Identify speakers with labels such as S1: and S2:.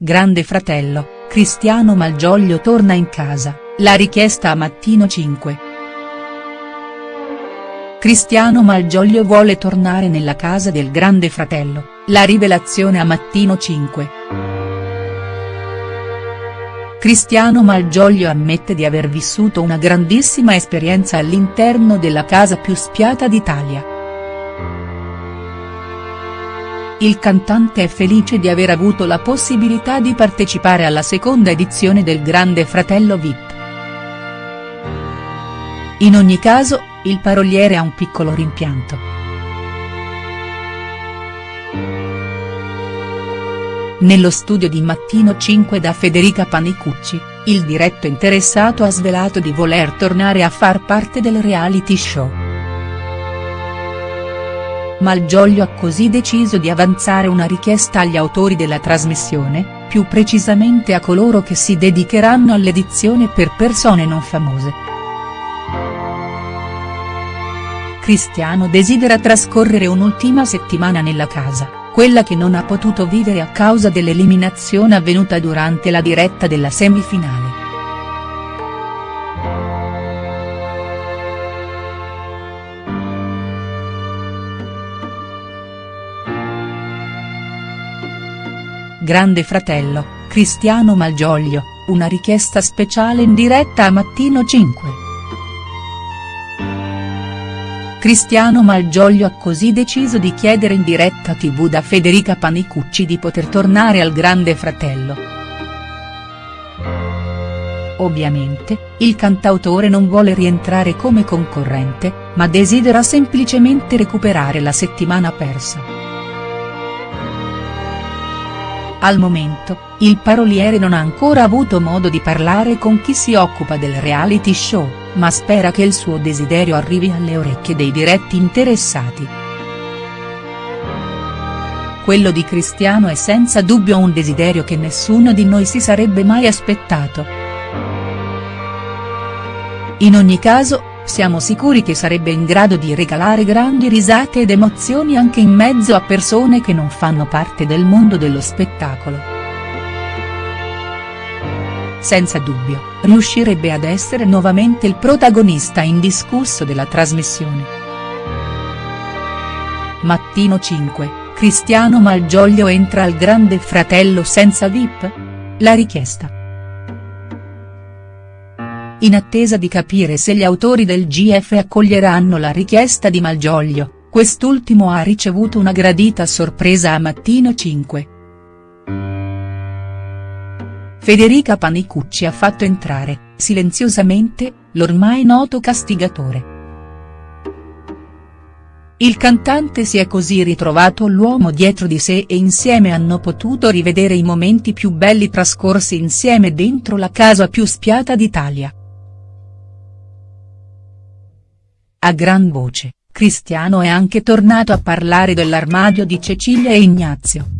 S1: Grande fratello, Cristiano Malgioglio torna in casa, la richiesta a Mattino 5. Cristiano Malgioglio vuole tornare nella casa del grande fratello, la rivelazione a Mattino 5. Cristiano Malgioglio ammette di aver vissuto una grandissima esperienza all'interno della casa più spiata d'Italia. Il cantante è felice di aver avuto la possibilità di partecipare alla seconda edizione del Grande Fratello Vip. In ogni caso, il paroliere ha un piccolo rimpianto. Nello studio di Mattino 5 da Federica Panicucci, il diretto interessato ha svelato di voler tornare a far parte del reality show. Malgioglio ha così deciso di avanzare una richiesta agli autori della trasmissione, più precisamente a coloro che si dedicheranno all'edizione per persone non famose. Cristiano desidera trascorrere un'ultima settimana nella casa, quella che non ha potuto vivere a causa dell'eliminazione avvenuta durante la diretta della semifinale. Grande fratello, Cristiano Malgioglio, una richiesta speciale in diretta a Mattino 5. Cristiano Malgioglio ha così deciso di chiedere in diretta tv da Federica Panicucci di poter tornare al Grande Fratello. Ovviamente, il cantautore non vuole rientrare come concorrente, ma desidera semplicemente recuperare la settimana persa. Al momento, il paroliere non ha ancora avuto modo di parlare con chi si occupa del reality show, ma spera che il suo desiderio arrivi alle orecchie dei diretti interessati. Quello di Cristiano è senza dubbio un desiderio che nessuno di noi si sarebbe mai aspettato. In ogni caso, siamo sicuri che sarebbe in grado di regalare grandi risate ed emozioni anche in mezzo a persone che non fanno parte del mondo dello spettacolo. Senza dubbio, riuscirebbe ad essere nuovamente il protagonista indiscusso della trasmissione. Mattino 5, Cristiano Malgioglio entra al Grande Fratello senza VIP? La richiesta in attesa di capire se gli autori del GF accoglieranno la richiesta di Malgioglio, quest'ultimo ha ricevuto una gradita sorpresa a Mattino 5. Federica Panicucci ha fatto entrare, silenziosamente, l'ormai noto castigatore. Il cantante si è così ritrovato l'uomo dietro di sé e insieme hanno potuto rivedere i momenti più belli trascorsi insieme dentro la casa più spiata d'Italia. A gran voce, Cristiano è anche tornato a parlare dell'armadio di Cecilia e Ignazio.